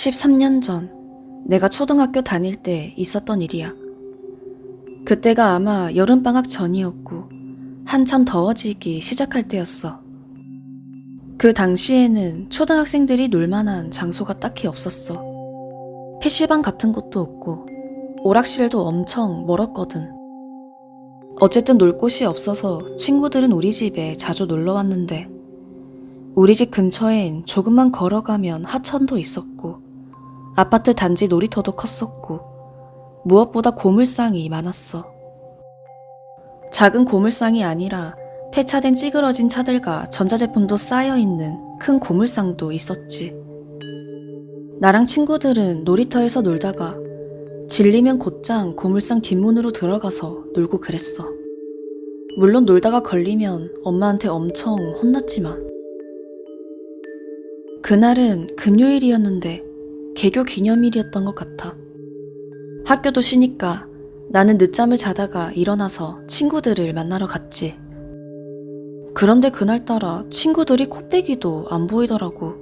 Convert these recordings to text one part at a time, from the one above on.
13년 전 내가 초등학교 다닐 때 있었던 일이야. 그때가 아마 여름방학 전이었고 한참 더워지기 시작할 때였어. 그 당시에는 초등학생들이 놀만한 장소가 딱히 없었어. PC방 같은 곳도 없고 오락실도 엄청 멀었거든. 어쨌든 놀 곳이 없어서 친구들은 우리 집에 자주 놀러 왔는데 우리 집 근처엔 조금만 걸어가면 하천도 있었고 아파트 단지 놀이터도 컸었고 무엇보다 고물상이 많았어. 작은 고물상이 아니라 폐차된 찌그러진 차들과 전자제품도 쌓여있는 큰 고물상도 있었지. 나랑 친구들은 놀이터에서 놀다가 질리면 곧장 고물상 뒷문으로 들어가서 놀고 그랬어. 물론 놀다가 걸리면 엄마한테 엄청 혼났지만. 그날은 금요일이었는데 개교 기념일이었던 것 같아. 학교도 쉬니까 나는 늦잠을 자다가 일어나서 친구들을 만나러 갔지. 그런데 그날따라 친구들이 코빼기도 안 보이더라고.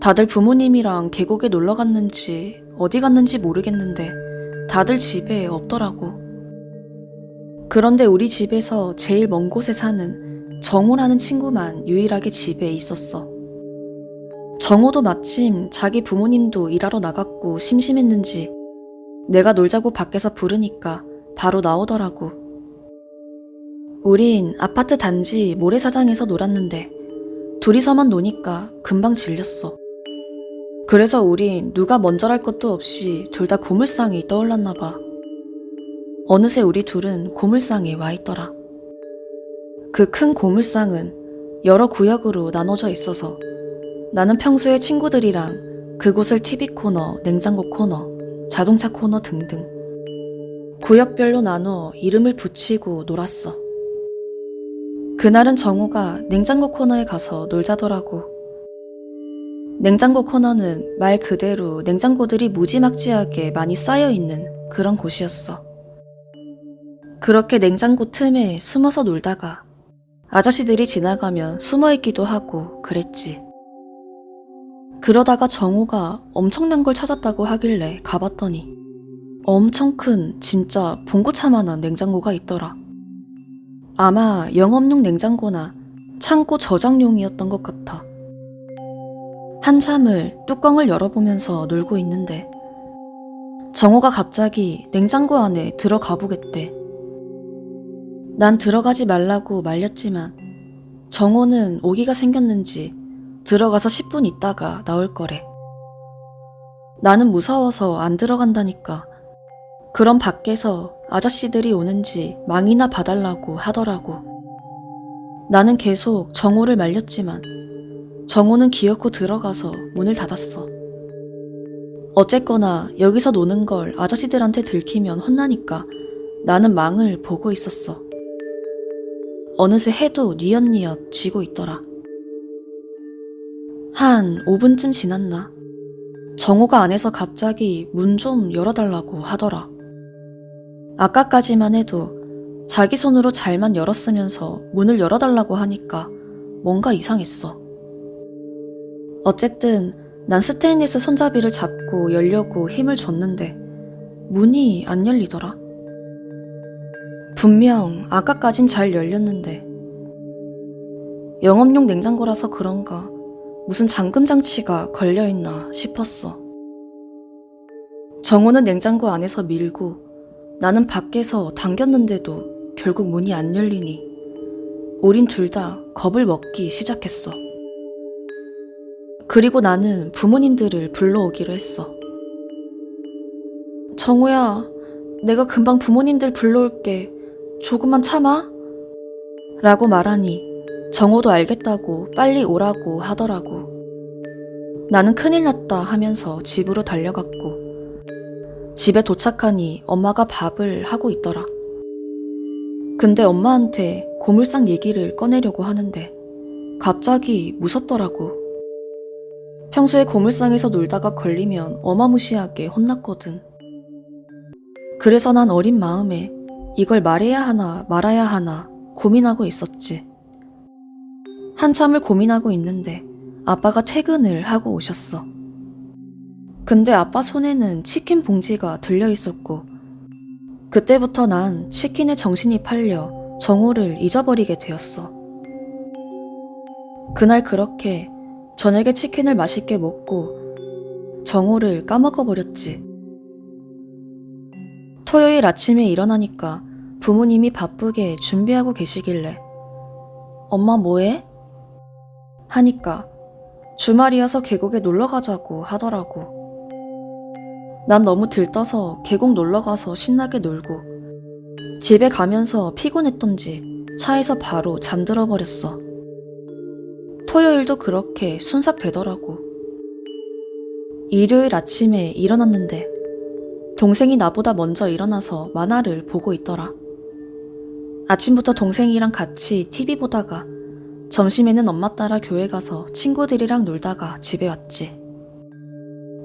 다들 부모님이랑 계곡에 놀러 갔는지 어디 갔는지 모르겠는데 다들 집에 없더라고. 그런데 우리 집에서 제일 먼 곳에 사는 정호라는 친구만 유일하게 집에 있었어. 정호도 마침 자기 부모님도 일하러 나갔고 심심했는지 내가 놀자고 밖에서 부르니까 바로 나오더라고. 우린 아파트 단지 모래사장에서 놀았는데 둘이서만 노니까 금방 질렸어. 그래서 우린 누가 먼저랄 것도 없이 둘 다 고물상이 떠올랐나 봐. 어느새 우리 둘은 고물상에 와 있더라. 그 큰 고물상은 여러 구역으로 나눠져 있어서 나는 평소에 친구들이랑 그곳을 TV 코너, 냉장고 코너, 자동차 코너 등등 구역별로 나눠 이름을 붙이고 놀았어. 그날은 정우가 냉장고 코너에 가서 놀자더라고. 냉장고 코너는 말 그대로 냉장고들이 무지막지하게 많이 쌓여 있는 그런 곳이었어. 그렇게 냉장고 틈에 숨어서 놀다가 아저씨들이 지나가면 숨어 있기도 하고 그랬지. 그러다가 정우가 엄청난 걸 찾았다고 하길래 가봤더니 엄청 큰 진짜 봉고차만한 냉장고가 있더라. 아마 영업용 냉장고나 창고 저장용이었던 것 같아. 한참을 뚜껑을 열어보면서 놀고 있는데 정호가 갑자기 냉장고 안에 들어가 보겠대. 난 들어가지 말라고 말렸지만 정호는 오기가 생겼는지 들어가서 10분 있다가 나올 거래. 나는 무서워서 안 들어간다니까. 그럼 밖에서 아저씨들이 오는지 망이나 봐달라고 하더라고. 나는 계속 정호를 말렸지만 정호는 기어코 들어가서 문을 닫았어. 어쨌거나 여기서 노는 걸 아저씨들한테 들키면 혼나니까 나는 망을 보고 있었어. 어느새 해도 뉘엿뉘엿 지고 있더라. 한 5분쯤 지났나? 정호가 안에서 갑자기 문 좀 열어달라고 하더라. 아까까지만 해도 자기 손으로 잘만 열었으면서 문을 열어달라고 하니까 뭔가 이상했어. 어쨌든 난 스테인리스 손잡이를 잡고 열려고 힘을 줬는데 문이 안 열리더라. 분명 아까까진 잘 열렸는데 영업용 냉장고라서 그런가 무슨 잠금 장치가 걸려있나 싶었어. 정호는 냉장고 안에서 밀고 나는 밖에서 당겼는데도 결국 문이 안 열리니 우린 둘 다 겁을 먹기 시작했어. 그리고 나는 부모님들을 불러오기로 했어. 정우야, 내가 금방 부모님들 불러올게. 조금만 참아. 라고 말하니 정우도 알겠다고 빨리 오라고 하더라고. 나는 큰일 났다 하면서 집으로 달려갔고 집에 도착하니 엄마가 밥을 하고 있더라. 근데 엄마한테 고물상 얘기를 꺼내려고 하는데 갑자기 무섭더라고. 평소에 고물상에서 놀다가 걸리면 어마무시하게 혼났거든. 그래서 난 어린 마음에 이걸 말해야 하나 말아야 하나 고민하고 있었지. 한참을 고민하고 있는데 아빠가 퇴근을 하고 오셨어. 근데 아빠 손에는 치킨 봉지가 들려 있었고, 그때부터 난 치킨에 정신이 팔려 정호를 잊어버리게 되었어. 그날 그렇게 저녁에 치킨을 맛있게 먹고 정호를 까먹어버렸지. 토요일 아침에 일어나니까 부모님이 바쁘게 준비하고 계시길래 엄마 뭐해? 하니까 주말이어서 계곡에 놀러 가자고 하더라고. 난 너무 들떠서 계곡 놀러 가서 신나게 놀고 집에 가면서 피곤했던지 차에서 바로 잠들어 버렸어. 토요일도 그렇게 순삭되더라고. 일요일 아침에 일어났는데 동생이 나보다 먼저 일어나서 만화를 보고 있더라. 아침부터 동생이랑 같이 TV 보다가 점심에는 엄마 따라 교회 가서 친구들이랑 놀다가 집에 왔지.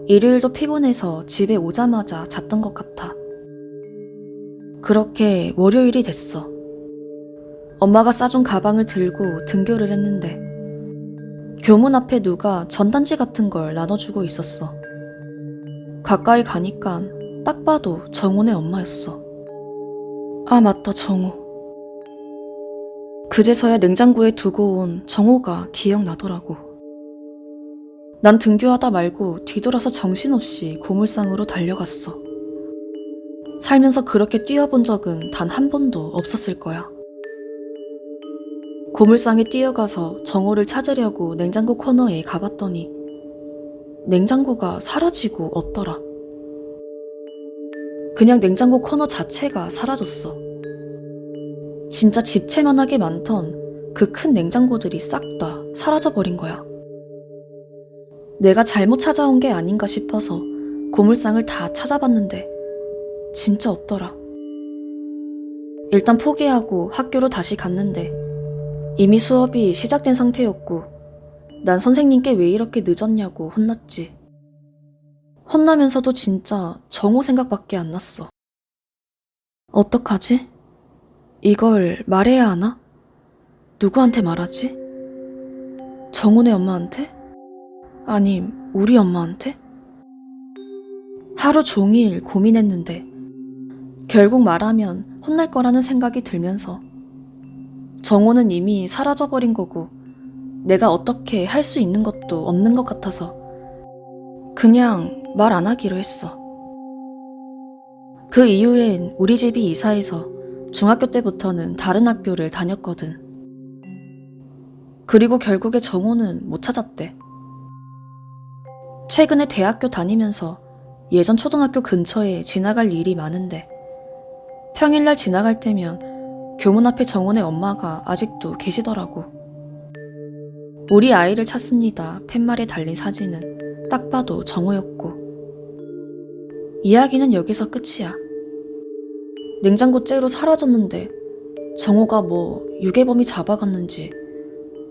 일요일도 피곤해서 집에 오자마자 잤던 것 같아. 그렇게 월요일이 됐어. 엄마가 싸준 가방을 들고 등교를 했는데 교문 앞에 누가 전단지 같은 걸 나눠주고 있었어. 가까이 가니까 딱 봐도 정훈의 엄마였어. 아, 맞다, 정호. 그제서야 냉장고에 두고 온 정호가 기억나더라고. 난 등교하다 말고 뒤돌아서 정신없이 고물상으로 달려갔어. 살면서 그렇게 뛰어본 적은 단 한 번도 없었을 거야. 고물상에 뛰어가서 정호를 찾으려고 냉장고 코너에 가봤더니 냉장고가 사라지고 없더라. 그냥 냉장고 코너 자체가 사라졌어. 진짜 집채만하게 많던 그 큰 냉장고들이 싹 다 사라져버린 거야. 내가 잘못 찾아온 게 아닌가 싶어서 고물상을 다 찾아봤는데 진짜 없더라. 일단 포기하고 학교로 다시 갔는데 이미 수업이 시작된 상태였고 난 선생님께 왜 이렇게 늦었냐고 혼났지. 혼나면서도 진짜 정호 생각밖에 안 났어. 어떡하지? 이걸 말해야 하나? 누구한테 말하지? 정훈의 엄마한테? 아님 우리 엄마한테? 하루 종일 고민했는데 결국 말하면 혼날 거라는 생각이 들면서 정호는 이미 사라져버린 거고 내가 어떻게 할 수 있는 것도 없는 것 같아서 그냥 말 안 하기로 했어. 그 이후엔 우리 집이 이사해서 중학교 때부터는 다른 학교를 다녔거든. 그리고 결국에 정호는 못 찾았대. 최근에 대학교 다니면서 예전 초등학교 근처에 지나갈 일이 많은데 평일날 지나갈 때면 교문 앞에 정훈의 엄마가 아직도 계시더라고. 우리 아이를 찾습니다. 팻말에 달린 사진은 딱 봐도 정호였고. 이야기는 여기서 끝이야. 냉장고 째로 사라졌는데 정호가 뭐 유괴범이 잡아갔는지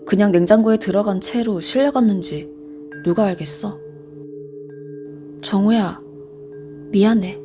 그냥 냉장고에 들어간 채로 실려갔는지 누가 알겠어? 정호야, 미안해.